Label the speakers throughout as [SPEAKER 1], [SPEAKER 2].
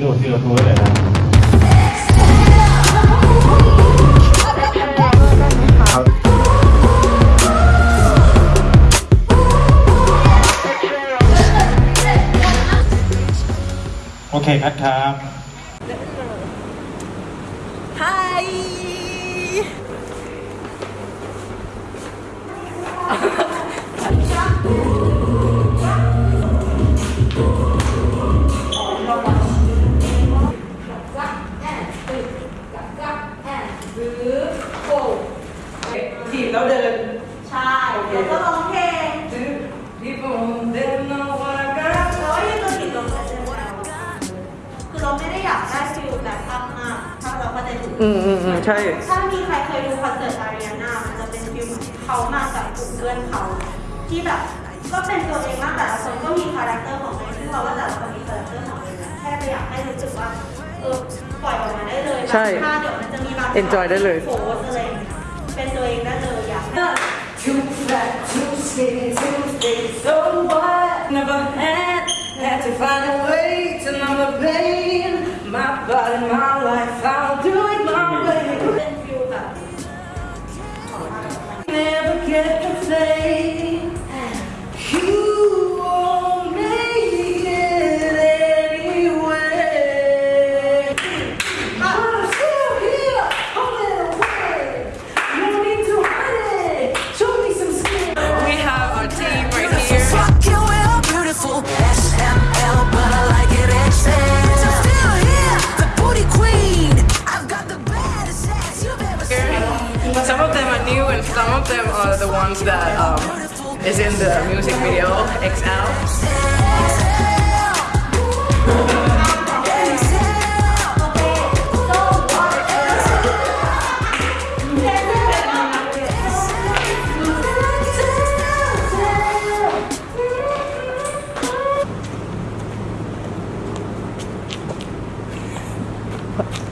[SPEAKER 1] ดูซีโอทูเลยนะ โอเคครับครับ
[SPEAKER 2] Hi ใช่ ถ้า
[SPEAKER 3] มีใค
[SPEAKER 2] รเคยดูคอนเสิร์ตอารีนามันจะเป็นฟิลเหมือนเขามาจากกลุ่มเพื่อนเขาที่แบบก็เป็นตัวเองมากแต่ละคนก็มีคาแรคเตอร์ของตัวเองซึ่งเราว่าแต่ละคนมีคาแรคเตอร์ของตัวเองนะแค่ไปอยากให้รู้สึกว่าเออปล่อยออกมาได้เลย
[SPEAKER 3] ใช่
[SPEAKER 2] ถ้าเดี๋ยวมันจะมีบาง
[SPEAKER 3] Enjoy ได้เลย
[SPEAKER 2] โพสอะไรอย่างเงี้ยเป็นตัวเองได้เลยอยากให้
[SPEAKER 3] Too fat, too skinny, too thick, so what? Never had, had to find a way to numb the pain. My body, my life, I'll the them are the ones that um, is in the music video XL. All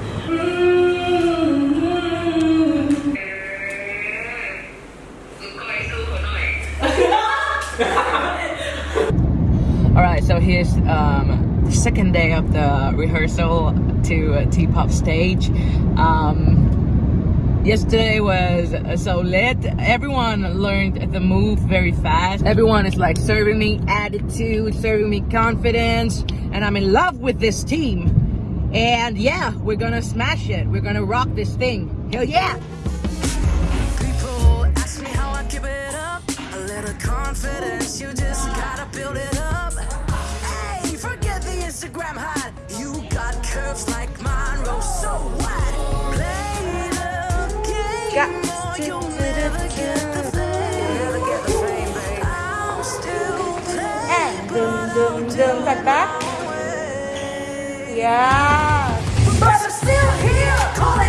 [SPEAKER 3] second day of the rehearsal to uh, T-pop stage. Um, yesterday was uh, so lit. Everyone learned the move very fast. Everyone is like serving me attitude, serving me confidence, and I'm in love with this team. And yeah, we're gonna smash it. We're gonna rock this thing. Hell yeah!
[SPEAKER 4] Confidence, you just gotta build it up. Instagram hot. You got curves like Monroe, oh, so wide. Play the game or you'll never get the fame. I'm still.
[SPEAKER 2] Yeah.
[SPEAKER 4] But I'm still here
[SPEAKER 3] calling.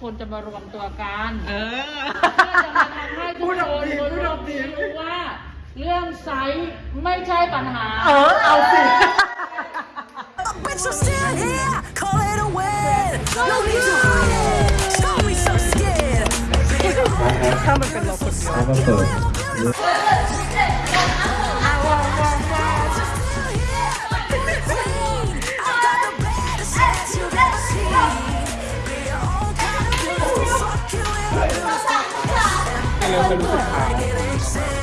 [SPEAKER 3] คนจะ
[SPEAKER 5] มารวมตัวกัน
[SPEAKER 3] เออ
[SPEAKER 5] เพื่อจะมาทำให้ทุกคน
[SPEAKER 3] พูดออกดีพูดออกดี
[SPEAKER 5] รู้ว่า เรื่องไซส์ไม่ใช่ปัญหา
[SPEAKER 3] เออ เอาสิ
[SPEAKER 4] Bitch, I'm still here. Call it a win. No need to hide it. Show me some skin. Be your own
[SPEAKER 3] ถ้ามันเป็นเราคนเดียว
[SPEAKER 1] แล้วก็เปิด
[SPEAKER 4] beautiful.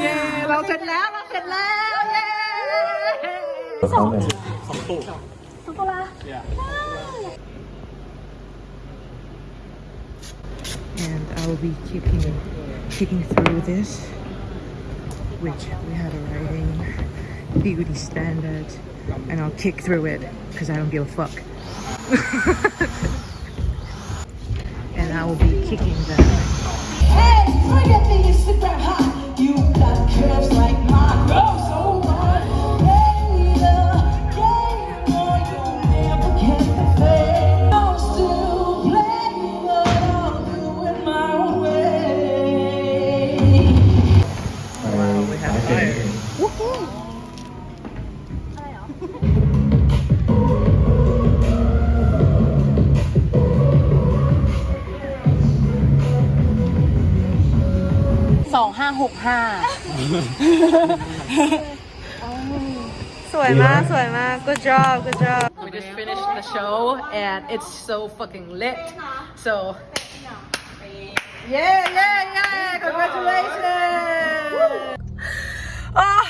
[SPEAKER 3] เย้เราเสร็จแล้วเราเสร็จแล้วเย้
[SPEAKER 1] เขาเลย
[SPEAKER 3] and I will be kicking kicking through this which we had a writing beauty standard and I'll kick through it because I don't give a fuck and I will be kicking that
[SPEAKER 6] Hey, at me, you're super hot. You got curves like
[SPEAKER 1] ห้า
[SPEAKER 3] หกห้า
[SPEAKER 2] สวยมาก สวยมาก good job good job
[SPEAKER 3] We just finished the show and it's so fucking lit. So yeah, yeah, yeah! Congratulations! Ah,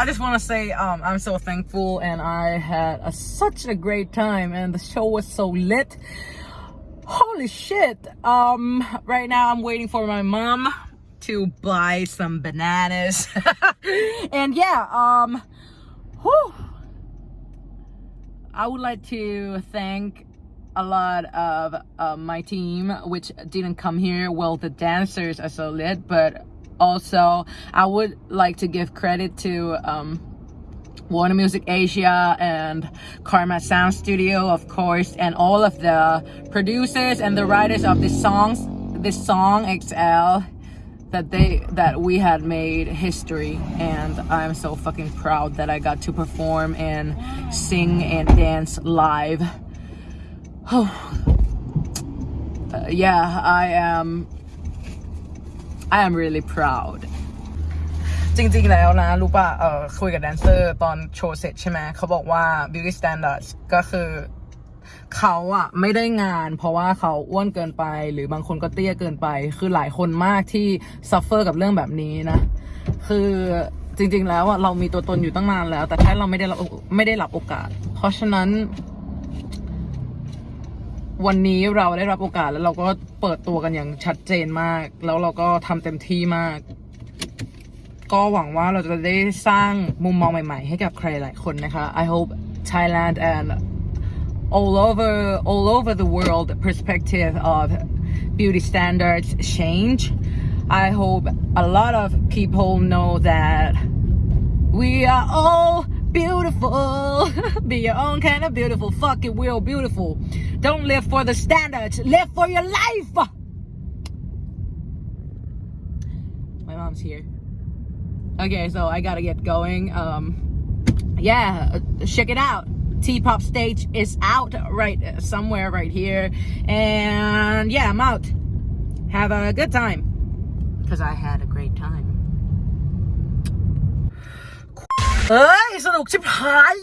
[SPEAKER 3] I just want to say um, I'm so thankful and I had a, such a great time and the show was so lit. Holy shit! Um, right now I'm waiting for my mom to buy some bananas, and yeah, um, whew, I would like to thank a lot of uh, my team, which didn't come here. Well, the dancers are so lit, but also I would like to give credit to um, Warner Music Asia and Karma Sound Studio, of course, and all of the producers and the writers of this songs, this song XL that they that we had made history and I'm so fucking proud that I got to perform and sing and dance live. Oh. Uh, yeah, I am I am really proud. จริงๆ แล้วนะ รู้ป่ะ เออคุยกับแดนเซอร์ตอนโชว์เสร็จใช่ไหม เขาบอกว่า beauty standards ก็คือ เขาอะไม่ได้งาน เพราะว่าเขาอ้วนเกินไป หรือบางคนก็เตี้ยเกินไป คือหลายคนมากที่ suffer กับเรื่องแบบนี้นะ คือจริง ๆ แล้วอะเรามีตัวตนอยู่ตั้งนานแล้ว แต่แค่เราไม่ได้รับไม่ได้รับโอกาส เพราะฉะนั้น วันนี้เราได้รับโอกาสแล้วเราก็เปิดตัวกันอย่างชัดเจนมาก แล้วเราก็ทำเต็มที่มากก็หวังว่าเราจะได้สร้างมุมมองใหม่ๆ ให้กับใครหลายคนนะคะ I hope Thailand and all over all over the world perspective of beauty standards change. I hope a lot of people know that we are all beautiful. Be your own kind of beautiful. Fuck it, we're beautiful. Don't live for the standards. Live for your life. My mom's here. Okay, so I gotta get going. Um, yeah, check it out. T-pop stage is out right somewhere right here, and yeah, I'm out. Have a good time, cause I had a great time. เฮ้ย สนุกชิบหาย